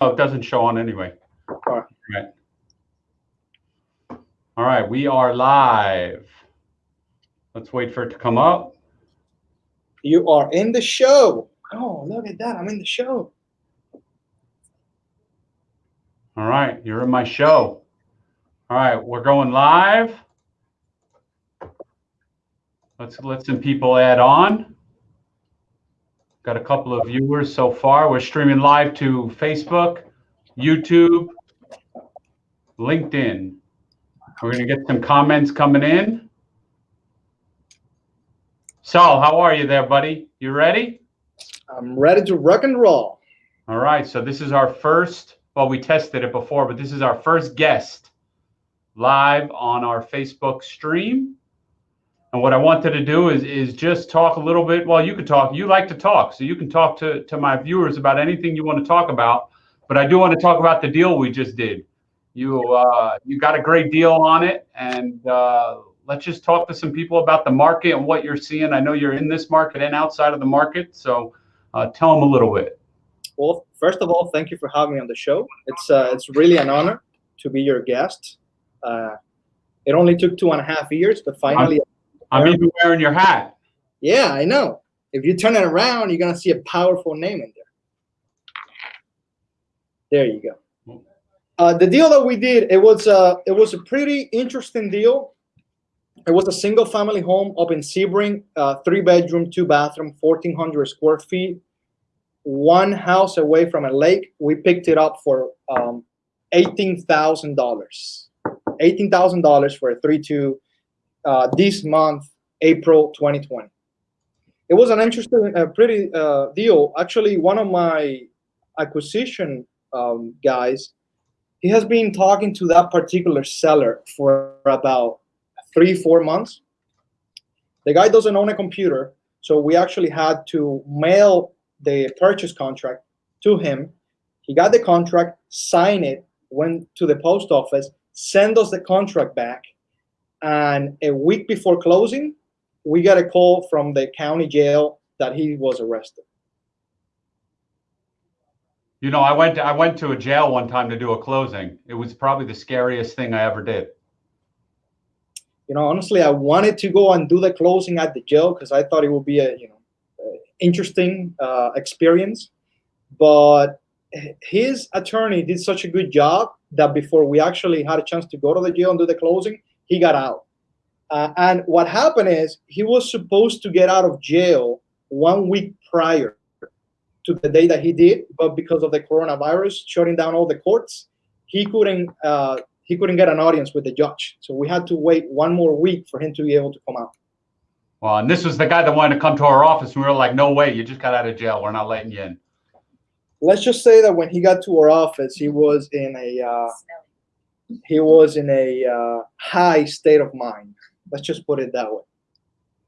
Oh, it doesn't show on anyway. All right. Right. All right, we are live. Let's wait for it to come up. You are in the show. Oh, look at that. I'm in the show. All right, you're in my show. All right, we're going live. Let's let some people add on. Got a couple of viewers so far. We're streaming live to Facebook, YouTube, LinkedIn. We're going to get some comments coming in. Saul, how are you there, buddy? You ready? I'm ready to rock and roll. All right, so this is our first, well, we tested it before, but this is our first guest live on our Facebook stream. And what I wanted to do is is just talk a little bit. Well, you could talk. You like to talk, so you can talk to to my viewers about anything you want to talk about. But I do want to talk about the deal we just did. You uh, you got a great deal on it, and uh, let's just talk to some people about the market and what you're seeing. I know you're in this market and outside of the market, so uh, tell them a little bit. Well, first of all, thank you for having me on the show. It's uh, it's really an honor to be your guest. Uh, it only took two and a half years, but finally. I'm even wearing your hat. Yeah, I know. If you turn it around, you're gonna see a powerful name in there. There you go. Uh, the deal that we did, it was a it was a pretty interesting deal. It was a single family home up in Sebring, uh, three bedroom, two bathroom, 1,400 square feet, one house away from a lake. We picked it up for um, $18,000. $18,000 for a 3-2 uh, this month, April 2020. It was an interesting, uh, pretty uh, deal. Actually, one of my acquisition um, guys, he has been talking to that particular seller for about three, four months. The guy doesn't own a computer, so we actually had to mail the purchase contract to him. He got the contract, signed it, went to the post office, send us the contract back, and a week before closing, we got a call from the county jail that he was arrested. You know, I went to, I went to a jail one time to do a closing. It was probably the scariest thing I ever did. You know, honestly, I wanted to go and do the closing at the jail because I thought it would be a you know interesting uh, experience. But his attorney did such a good job that before we actually had a chance to go to the jail and do the closing, he got out. Uh, and what happened is he was supposed to get out of jail one week prior to the day that he did, but because of the coronavirus shutting down all the courts, he couldn't uh, he couldn't get an audience with the judge. So we had to wait one more week for him to be able to come out. Well, and this was the guy that wanted to come to our office, and we were like, "No way! You just got out of jail. We're not letting you in." Let's just say that when he got to our office, he was in a uh, he was in a uh, high state of mind. Let's just put it that way.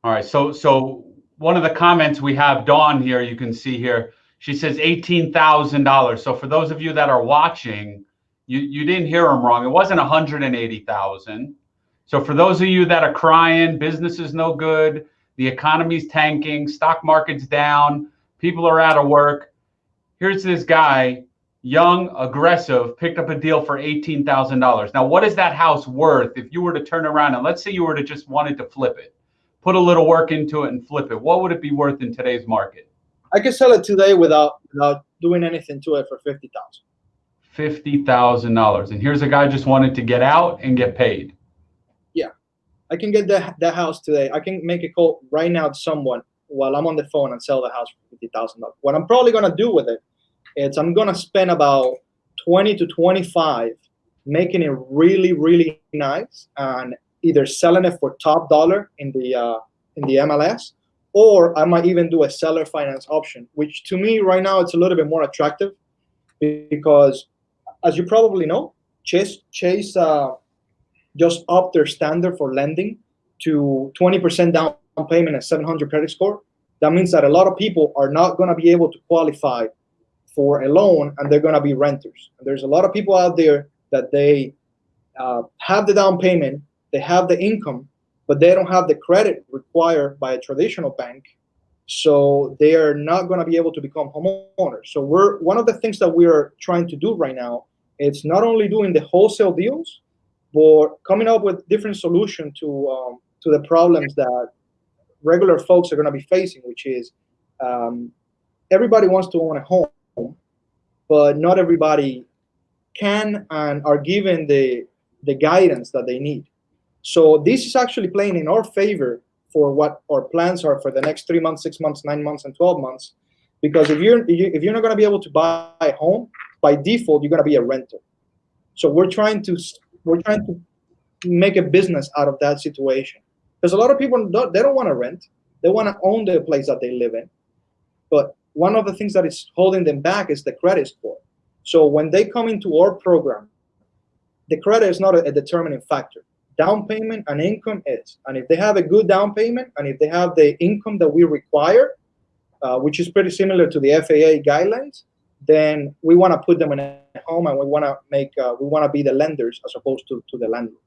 All right. So, so one of the comments we have, Dawn here, you can see here, she says eighteen thousand dollars. So for those of you that are watching, you you didn't hear him wrong. It wasn't one hundred and eighty thousand. So for those of you that are crying, business is no good, the economy's tanking, stock market's down, people are out of work. Here's this guy young, aggressive, picked up a deal for $18,000. Now, what is that house worth if you were to turn around and let's say you were to just wanted to flip it, put a little work into it and flip it? What would it be worth in today's market? I could sell it today without without doing anything to it for 50,000. $50,000. And here's a guy just wanted to get out and get paid. Yeah. I can get that that house today. I can make a call right now to someone while I'm on the phone and sell the house for $50,000. What I'm probably going to do with it it's I'm gonna spend about 20 to 25 making it really really nice and either selling it for top dollar in the uh, in the MLS or I might even do a seller finance option which to me right now it's a little bit more attractive because as you probably know Chase Chase uh, just upped their standard for lending to 20% down payment and 700 credit score. That means that a lot of people are not going to be able to qualify for a loan and they're going to be renters. And there's a lot of people out there that they uh, have the down payment, they have the income, but they don't have the credit required by a traditional bank. So they are not going to be able to become homeowners. So we're one of the things that we're trying to do right now. It's not only doing the wholesale deals, but coming up with different solutions to um, to the problems that regular folks are going to be facing, which is um, everybody wants to own a home, but not everybody can and are given the the guidance that they need. So this is actually playing in our favor for what our plans are for the next three months, six months, nine months, and 12 months. Because if you're if you're not going to be able to buy a home by default, you're going to be a renter. So we're trying to we're trying to make a business out of that situation. Because a lot of people don't, they don't want to rent; they want to own the place that they live in. But one of the things that is holding them back is the credit score. So when they come into our program, the credit is not a, a determining factor down payment and income is. And if they have a good down payment and if they have the income that we require, uh, which is pretty similar to the FHA guidelines, then we want to put them in a home and we want to make uh, we want to be the lenders as opposed to to the landlord.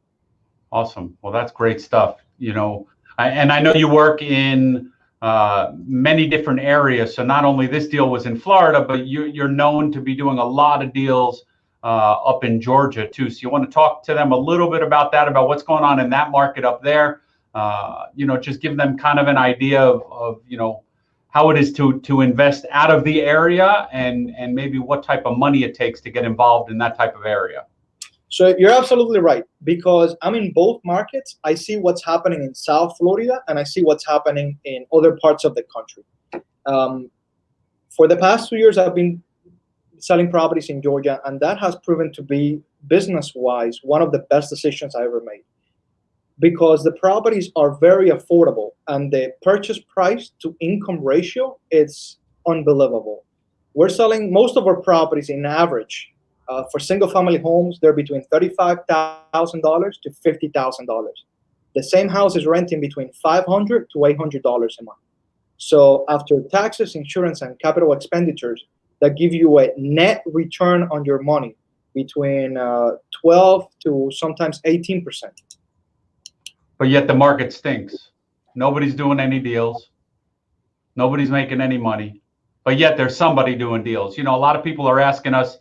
Awesome. Well, that's great stuff. You know, I, and I know you work in uh, many different areas. So not only this deal was in Florida, but you, you're known to be doing a lot of deals uh, up in Georgia too. So you want to talk to them a little bit about that, about what's going on in that market up there. Uh, you know, just give them kind of an idea of, of you know how it is to to invest out of the area and and maybe what type of money it takes to get involved in that type of area. So you're absolutely right because I'm in both markets. I see what's happening in South Florida and I see what's happening in other parts of the country. Um, for the past two years, I've been selling properties in Georgia, and that has proven to be business-wise one of the best decisions I ever made because the properties are very affordable and the purchase price to income ratio is unbelievable. We're selling most of our properties in average uh, for single family homes, they're between $35,000 to $50,000. The same house is renting between $500 to $800 a month. So after taxes, insurance, and capital expenditures, that give you a net return on your money between uh, 12 to sometimes 18%. But yet the market stinks. Nobody's doing any deals. Nobody's making any money. But yet there's somebody doing deals. You know, a lot of people are asking us,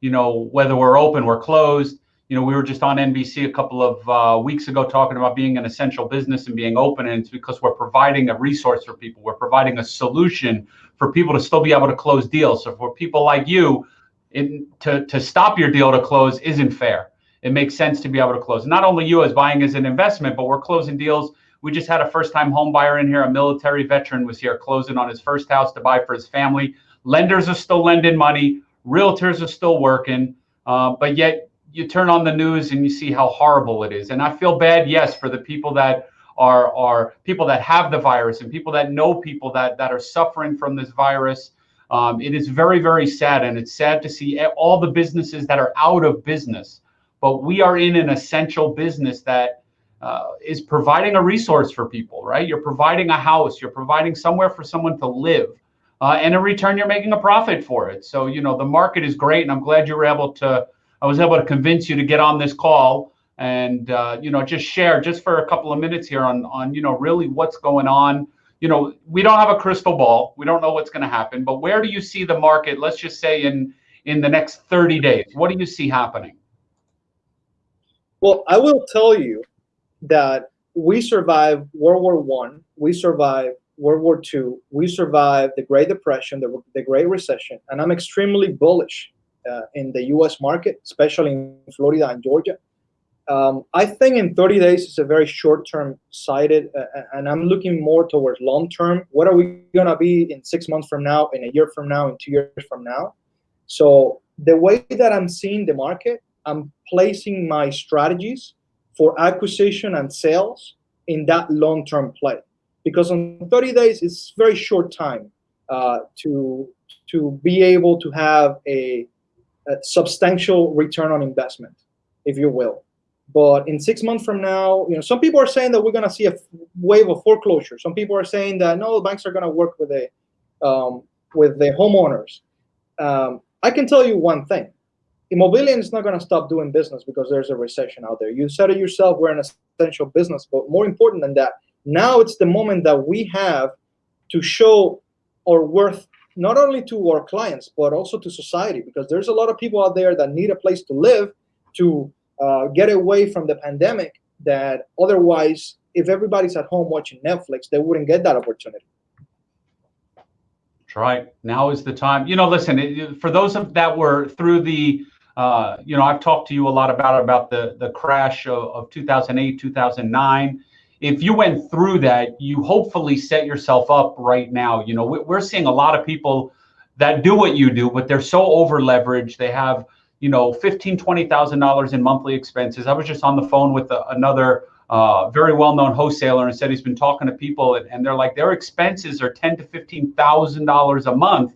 you know, whether we're open, we're closed. You know, we were just on NBC a couple of uh, weeks ago talking about being an essential business and being open, and it's because we're providing a resource for people. We're providing a solution for people to still be able to close deals. So for people like you, in, to, to stop your deal to close isn't fair. It makes sense to be able to close. Not only you as buying as an investment, but we're closing deals. We just had a first-time home buyer in here. A military veteran was here closing on his first house to buy for his family. Lenders are still lending money. Realtors are still working. Uh, but yet you turn on the news and you see how horrible it is. And I feel bad, yes, for the people that are are people that have the virus and people that know people that that are suffering from this virus. Um, it is very very sad, and it's sad to see all the businesses that are out of business. But we are in an essential business that uh, is providing a resource for people, right? You're providing a house, you're providing somewhere for someone to live. Uh, and in return, you're making a profit for it. So, you know, the market is great. And I'm glad you were able to, I was able to convince you to get on this call and uh, you know just share just for a couple of minutes here on on you know really what's going on you know we don't have a crystal ball we don't know what's going to happen but where do you see the market let's just say in in the next 30 days what do you see happening well i will tell you that we survived world war one we survived world war II, we survived the great depression the, the great recession and i'm extremely bullish uh, in the us market especially in florida and georgia um, I think in 30 days is a very short-term sighted, uh, and I'm looking more towards long-term. What are we gonna be in six months from now, in a year from now, in two years from now? So the way that I'm seeing the market, I'm placing my strategies for acquisition and sales in that long-term play, because on 30 days it's very short time uh, to to be able to have a, a substantial return on investment, if you will. But in six months from now, you know, some people are saying that we're going to see a wave of foreclosure. Some people are saying that no, banks are going to work with the um, with the homeowners. Um, I can tell you one thing: Immobilien is not going to stop doing business because there's a recession out there. You said it yourself; we're an essential business. But more important than that, now it's the moment that we have to show our worth not only to our clients but also to society because there's a lot of people out there that need a place to live to uh, get away from the pandemic that otherwise if everybody's at home watching netflix they wouldn't get that opportunity. That's right. Now is the time. You know listen for those of that were through the uh, you know i've talked to you a lot about about the the crash of, of 2008 2009 if you went through that, you hopefully set yourself up right now. You know, we're seeing a lot of people that do what you do, but they're so over leveraged. They have, you know, fifteen, twenty thousand dollars in monthly expenses. I was just on the phone with a, another uh, very well-known wholesaler and said he's been talking to people, and, and they're like their expenses are ten to fifteen thousand dollars a month,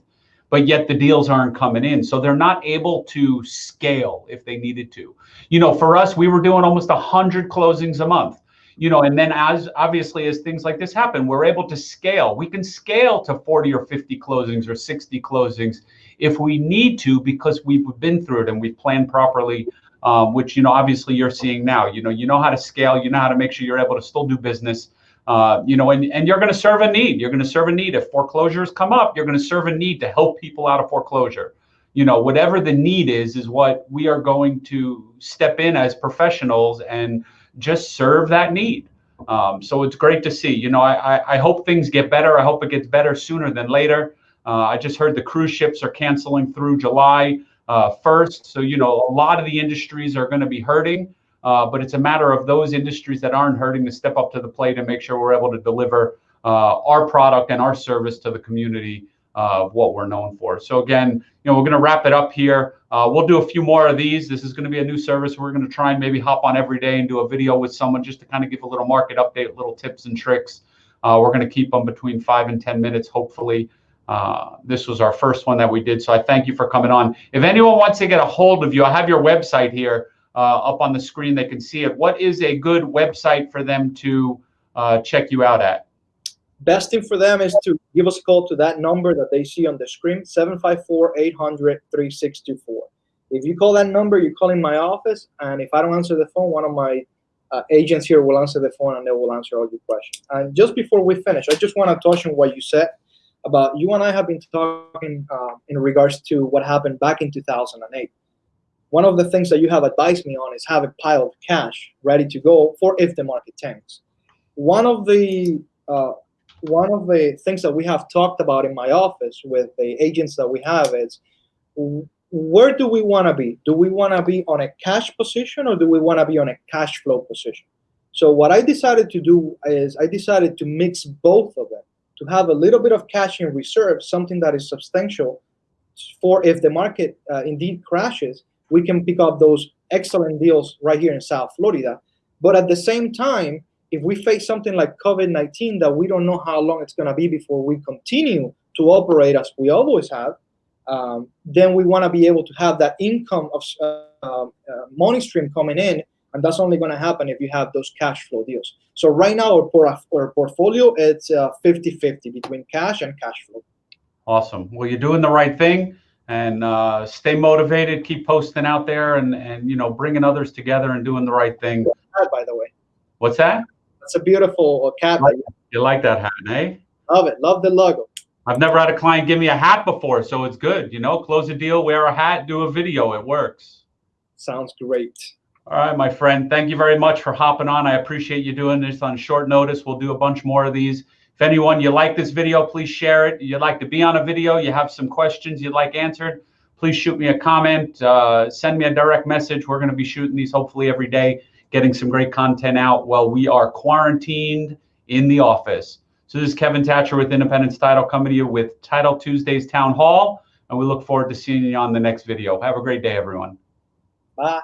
but yet the deals aren't coming in, so they're not able to scale if they needed to. You know, for us, we were doing almost a hundred closings a month you know, and then as obviously as things like this happen, we're able to scale. We can scale to 40 or 50 closings or 60 closings if we need to because we've been through it and we've planned properly. Um, which you know, obviously you're seeing now. You know, you know how to scale. You know how to make sure you're able to still do business. Uh, you know, and, and you're going to serve a need. You're going to serve a need. If foreclosures come up, you're going to serve a need to help people out of foreclosure. You know, whatever the need is, is what we are going to step in as professionals and just serve that need. Um, so it's great to see. You know, I, I hope things get better. I hope it gets better sooner than later. Uh, I just heard the cruise ships are canceling through July uh, 1st. So, you know, a lot of the industries are going to be hurting, uh, but it's a matter of those industries that aren't hurting to step up to the plate and make sure we're able to deliver uh, our product and our service to the community of what we're known for. So again, you know, we're going to wrap it up here. Uh, we'll do a few more of these. This is going to be a new service. We're going to try and maybe hop on every day and do a video with someone just to kind of give a little market update, little tips and tricks. Uh, we're going to keep them between five and 10 minutes, hopefully. Uh, this was our first one that we did. So I thank you for coming on. If anyone wants to get a hold of you, I have your website here uh, up on the screen. They can see it. What is a good website for them to uh, check you out at? Best thing for them is to give us a call to that number that they see on the screen, 754-800-3624. If you call that number, you call in my office, and if I don't answer the phone, one of my uh, agents here will answer the phone and they will answer all your questions. And just before we finish, I just want to touch on what you said about you and I have been talking uh, in regards to what happened back in 2008. One of the things that you have advised me on is have a pile of cash ready to go for if the market tanks. One of the uh, one of the things that we have talked about in my office with the agents that we have is where do we want to be? Do we want to be on a cash position or do we want to be on a cash flow position? So what I decided to do is I decided to mix both of them, to have a little bit of cash in reserve, something that is substantial for if the market uh, indeed crashes, we can pick up those excellent deals right here in South Florida. But at the same time, if we face something like COVID-19 that we don't know how long it's going to be before we continue to operate as we always have, um, then we want to be able to have that income of uh, uh, money stream coming in, and that's only going to happen if you have those cash flow deals. So right now, our, por our portfolio it's 50-50 uh, between cash and cash flow. Awesome. Well, you're doing the right thing, and uh, stay motivated. Keep posting out there, and and you know, bringing others together and doing the right thing. By the way. What's that? It's a beautiful cap. You like that hat, eh? Love it. Love the logo. I've never had a client give me a hat before, so it's good. You know, close a deal, wear a hat, do a video. It works. Sounds great. All right, my friend. Thank you very much for hopping on. I appreciate you doing this on short notice. We'll do a bunch more of these. If anyone you like this video, please share it. You'd like to be on a video, you have some questions you'd like answered, please shoot me a comment, uh, send me a direct message. We're going to be shooting these hopefully every day getting some great content out while we are quarantined in the office. So this is Kevin Thatcher with Independence Title you with Title Tuesdays Town Hall, and we look forward to seeing you on the next video. Have a great day, everyone. Bye.